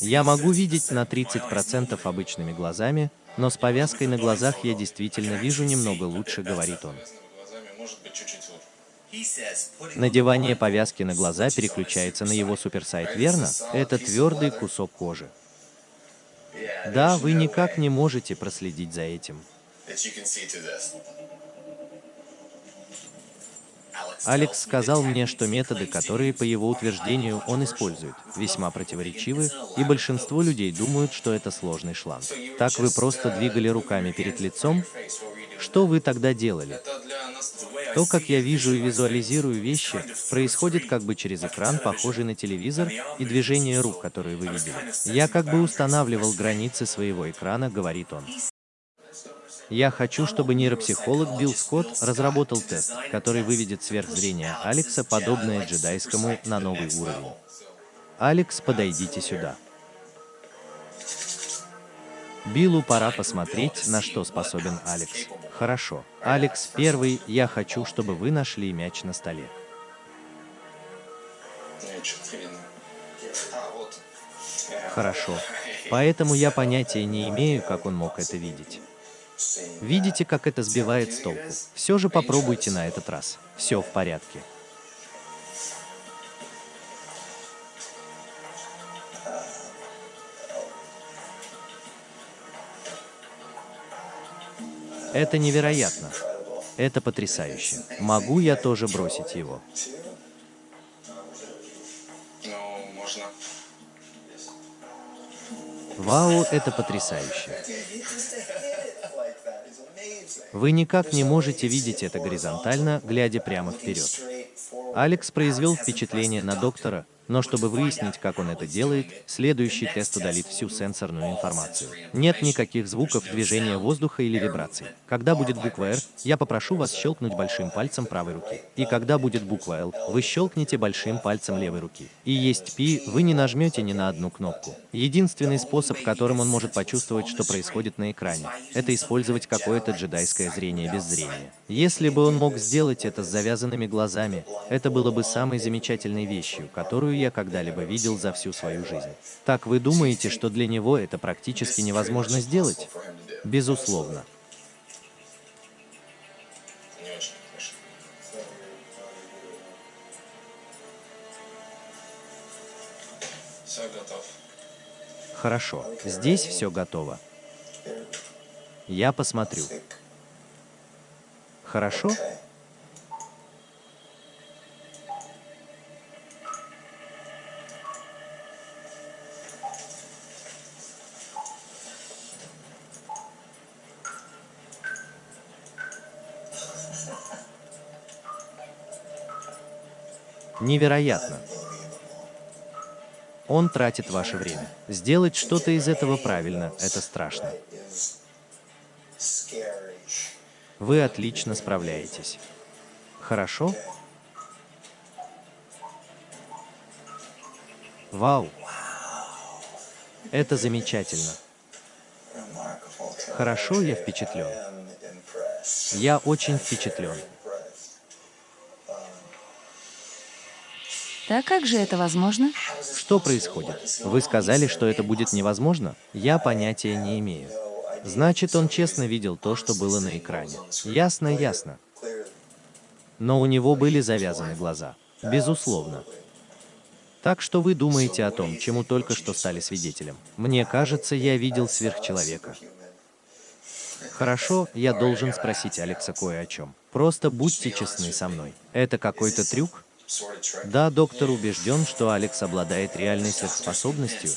Я могу видеть на 30% обычными глазами, но с повязкой на глазах я действительно вижу немного лучше, говорит он. Надевание повязки на глаза переключается на его суперсайт, верно? Это твердый кусок кожи. Да, вы никак не можете проследить за этим. Алекс сказал мне, что методы, которые, по его утверждению, он использует, весьма противоречивы, и большинство людей думают, что это сложный шланг. Так вы просто двигали руками перед лицом? Что вы тогда делали? То, как я вижу и визуализирую вещи, происходит как бы через экран, похожий на телевизор, и движение рук, которые вы видели. Я как бы устанавливал границы своего экрана, говорит он. Я хочу, чтобы нейропсихолог Билл Скотт разработал тест, который выведет сверхзрение Алекса, подобное джедайскому, на новый уровень. Алекс, подойдите сюда. Биллу пора посмотреть, на что способен Алекс. Хорошо. Алекс, первый, я хочу, чтобы вы нашли мяч на столе. Хорошо. Поэтому я понятия не имею, как он мог это видеть. Видите, как это сбивает с толку? Все же попробуйте на этот раз. Все в порядке. Это невероятно. Это потрясающе. Могу я тоже бросить его? Вау, это потрясающе. Вы никак не можете видеть это горизонтально, глядя прямо вперед. Алекс произвел впечатление на доктора, но чтобы выяснить, как он это делает, следующий тест удалит всю сенсорную информацию. Нет никаких звуков, движения воздуха или вибраций. Когда будет буква R, я попрошу вас щелкнуть большим пальцем правой руки. И когда будет буква L, вы щелкните большим пальцем левой руки. И есть P, вы не нажмете ни на одну кнопку. Единственный способ, которым он может почувствовать, что происходит на экране, это использовать какое-то джедайское зрение без зрения. Если бы он мог сделать это с завязанными глазами, это было бы самой замечательной вещью, которую я когда-либо видел за всю свою жизнь. Так вы думаете, что для него это практически невозможно сделать? Безусловно. Хорошо, здесь все готово. Я посмотрю. Хорошо? Невероятно. Он тратит ваше время. Сделать что-то из этого правильно – это страшно. Вы отлично справляетесь. Хорошо? Вау! Это замечательно. Хорошо, я впечатлен. Я очень впечатлен. Так как же это возможно? Что происходит? Вы сказали, что это будет невозможно? Я понятия не имею. Значит, он честно видел то, что было на экране. Ясно, ясно. Но у него были завязаны глаза. Безусловно. Так что вы думаете о том, чему только что стали свидетелем. Мне кажется, я видел сверхчеловека. Хорошо, я должен спросить Алекса кое о чем. Просто будьте честны со мной. Это какой-то трюк? Да, доктор убежден, что Алекс обладает реальной сверхспособностью,